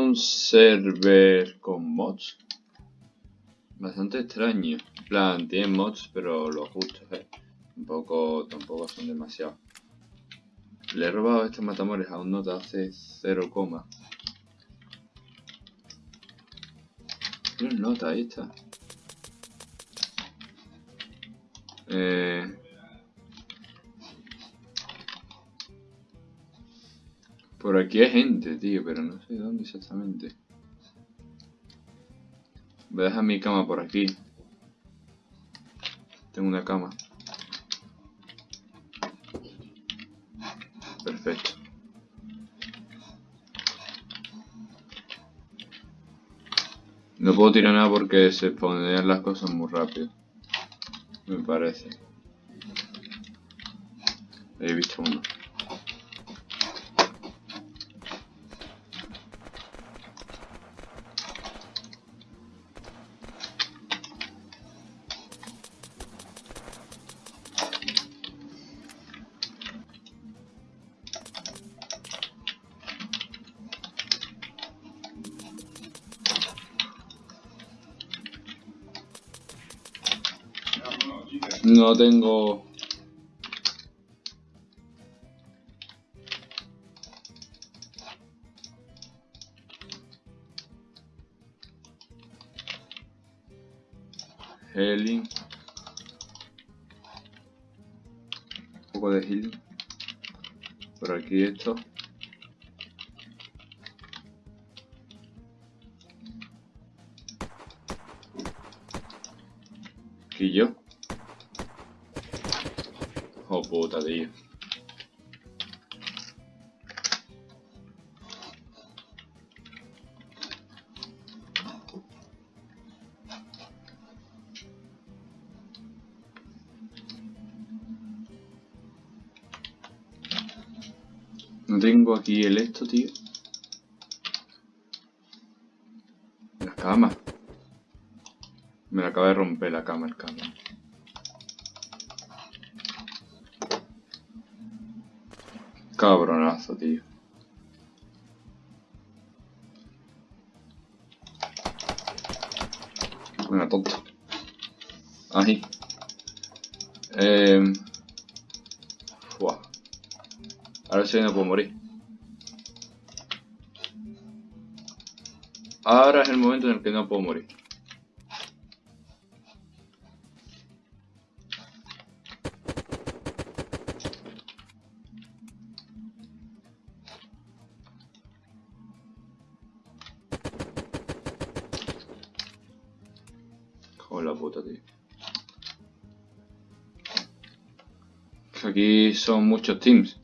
un server con mods. Bastante extraño. En plan, tiene mods, pero los justos, eh. Tampoco, tampoco son demasiados. Le he robado estos matamores a un nota hace 0, no nota, ahí está. Eh... Por aquí hay gente, tío, pero no sé dónde exactamente. Voy a dejar mi cama por aquí. Tengo una cama. Perfecto. No puedo tirar nada porque se ponen las cosas muy rápido. Me parece. He visto uno. No tengo... Healing. Un poco de healing. Por aquí esto. Aquí yo. No tengo aquí el esto, tío. La cama. Me la acaba de romper la cama el cama. Cabronazo, tío. Venga, tonto. Ahí. Eh... Ahora sí no puedo morir. Ahora es el momento en el que no puedo morir. La puta, tío. Aquí son muchos teams.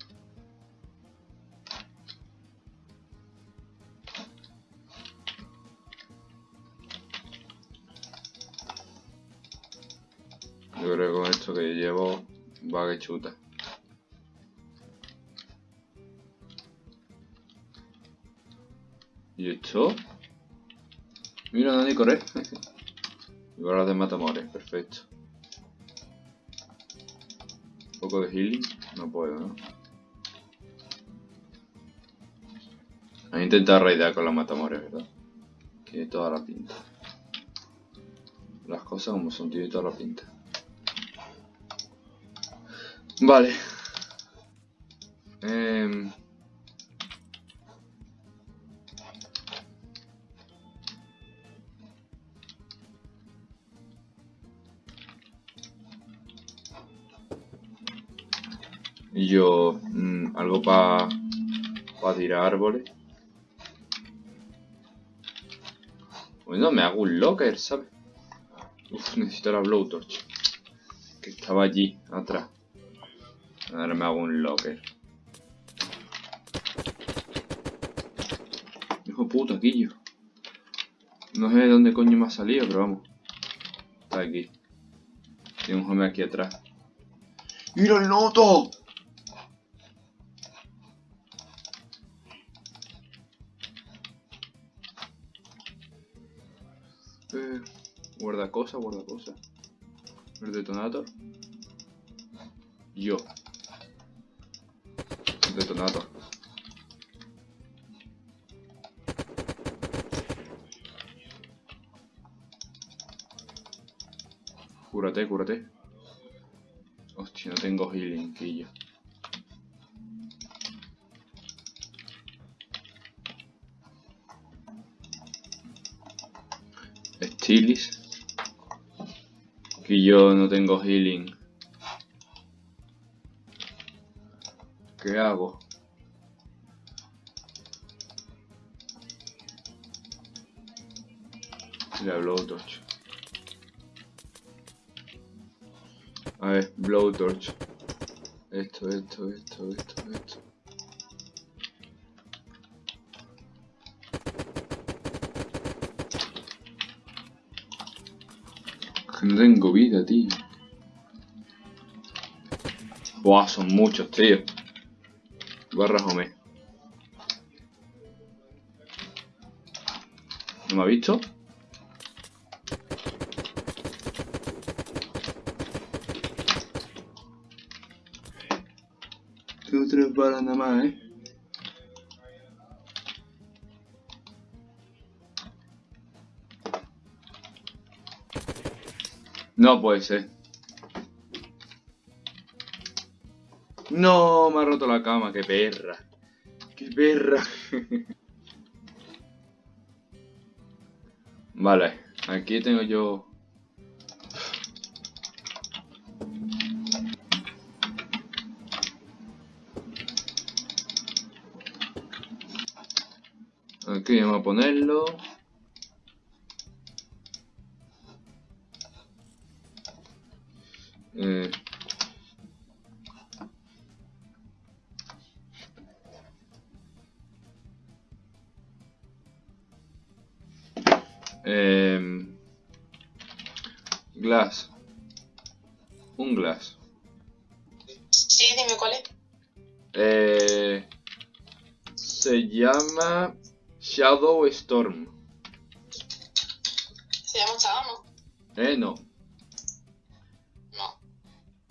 Yo creo que con esto que llevo va que chuta. ¿Y esto? Mira, Dani, corre. Igual de matamores, perfecto. Un poco de healing, no puedo, ¿no? Voy a intentar raidear con los matamores, ¿verdad? Tiene toda la pinta. Las cosas como son, tiene toda la pinta. Vale. Y yo, mmm, algo para pa tirar árboles. Bueno, me hago un locker, ¿sabes? Uf, necesito la blowtorch. Que estaba allí, atrás. Ahora me hago un locker. Hijo puta, yo No sé de dónde coño me ha salido, pero vamos. Está aquí. Tiene un home aquí atrás. ¡Mira el noto! cosa, guarda cosa. El detonator. Yo. El detonator. Cúrate, cúrate. Hostia, no tengo healing, quillo. Que yo no tengo healing. ¿Qué hago? La blowtorch. A ver, blowtorch. Esto, esto, esto, esto, esto. No tengo vida, tío. Buah, son muchos, tío. Barra Home. ¿No me ha visto? Tengo tres balas nada más, eh. No puede ser. No, me ha roto la cama, qué perra. Qué perra. vale, aquí tengo yo... Aquí vamos a ponerlo. Eh, em, glass. Un glass. Sí, dime cuál es. Eh, se llama Shadow Storm. ¿Se llama no? Eh. No.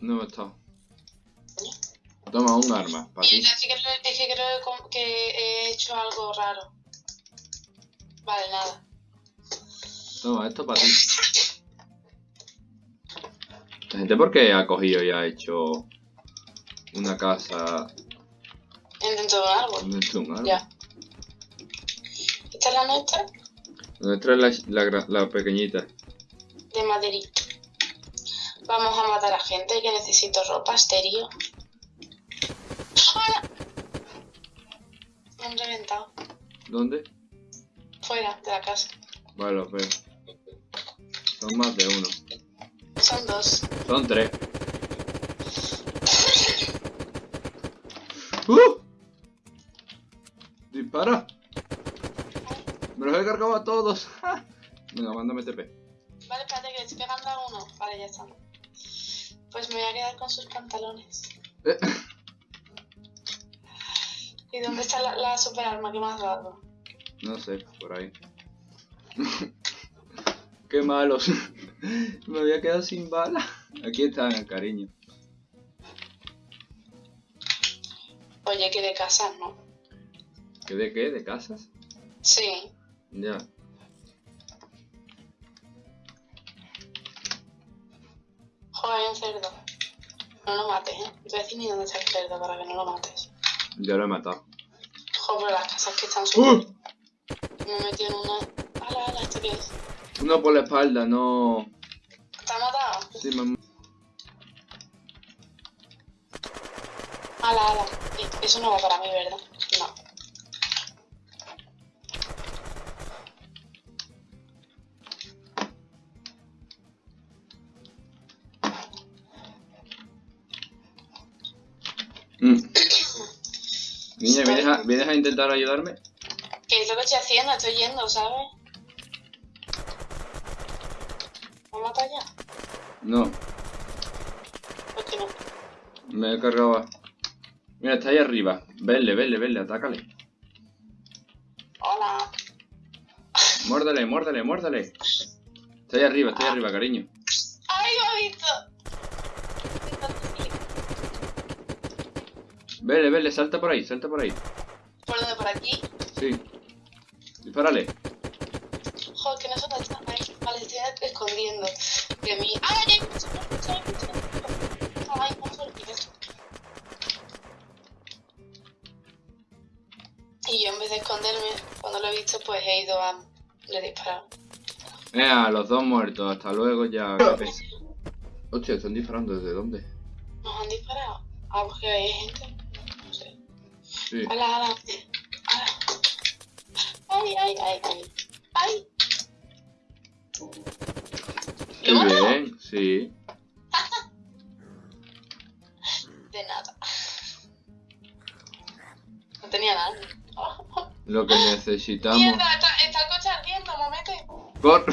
No está. Toma un arma, para ti. Es que creo, es que, creo com- que he hecho algo raro. Vale, nada. Toma, esto para ti. La gente porque ha cogido y ha hecho una casa Dentro de un árbol. dentro de un árbol. Ya. Esta es la nuestra Nuestra es la, la, la pequeñita. de Madrid. Vamos a matar a gente que necesito ropa, estéreo. ¡Hola! Me han reventado. ¿Dónde? Fuera de la casa. Vale, los veo. Son más de uno. Son dos. Son tres. ¡Uh! ¡Dispara! Me los he cargado a todos. Venga, mándame TP. Vale, espérate que le estoy pegando a uno. Vale, ya está. Pues me voy a quedar con sus pantalones. Eh, ¿Y dónde está la, la super arma que me has dado? No sé, por ahí. Qué malos. Me había quedado sin bala. Aquí están, cariño. Oye, que de casa, ¿no? ¿Qué de qué? ¿De casas? Sí. Ya. Joder, hay un cerdo. No lo mates, ¿eh? Te voy a decir ni dónde está el cerdo para que no lo mates. Ya lo he matado. Joder, pero las casas que están súper... ¡Uh! Me he metido en una... ¡Hala, hala! ¿Esto qué es? Uno por la espalda, no. ¿Te ha matado? Sí, mamá. ¡Hala, hala! Eso no va para mí, ¿verdad? ¿Vienes a, ¿vienes a intentar ayudarme? ¿Qué es lo que estoy haciendo? Estoy yendo, ¿sabes? ¿Me mata ya? No, ¿Por qué no? me he cargado. a- Mira, está ahí arriba. Vele, vele, vele, atácale. Hola. Muérdale, muérdale, muérdale. Está ahí arriba, está ahí arriba, cariño. ¡Ay, me ha visto! Vele, vele, salta por ahí, salta por ahí. ¿Por dónde? ¿Por aquí? Sí. Disparale. Joder, que no son tan Vale, estoy escondiendo. De mí. ¡Ah, ya hay mucho! ¡Hay mucho! ¡Hay mucho! Y yo en vez de esconderme, cuando lo he visto, pues he ido a... Le he disparado. Eh, los dos muertos. Hasta luego, ya. Hostia, están disparando. ¿Desde dónde? Nos han disparado. Ah, porque hay gente. Sí. ¡Hala, hala! ¡Hala! ¡Ay, ay, ay, ay! ¡Ay! Qué ¿Lo bien, sí. De nada. No tenía nada. Lo que necesitamos. ¡Mierda! Está, está el coche ardiendo, momete. Cor-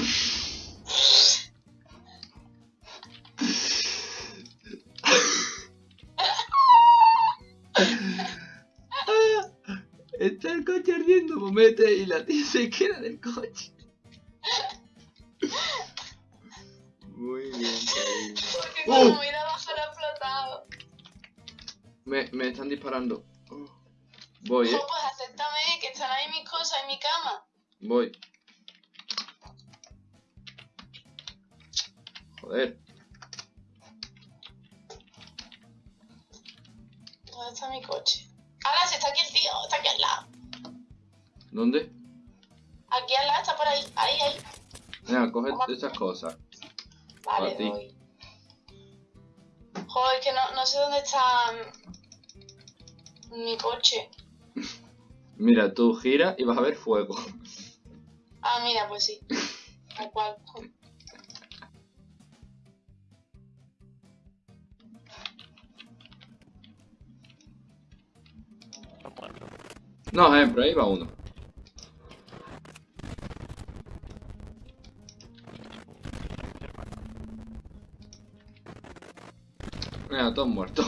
momete, y la tía se queda del coche. Muy bien, cariño. Porque Uh. cuando me iba a bajar ha explotado. Me, me están disparando. Oh. Voy, eh. Oh, pues acéptame, que están ahí mis cosas en mi cama. Voy. Joder. ¿Dónde está mi coche? ¡Hala! Si está aquí el tío, está aquí al lado. ¿Dónde? Aquí al lado, está por ahí. Ahí, ahí. Venga, coge esas cosas. Vale, ti. voy. Joder, es que no, no sé dónde está mm, mi coche. Mira, tú gira y vas a ver fuego. Ah, mira, pues sí. Tal cual. No, pero ahí va uno. Todos muertos.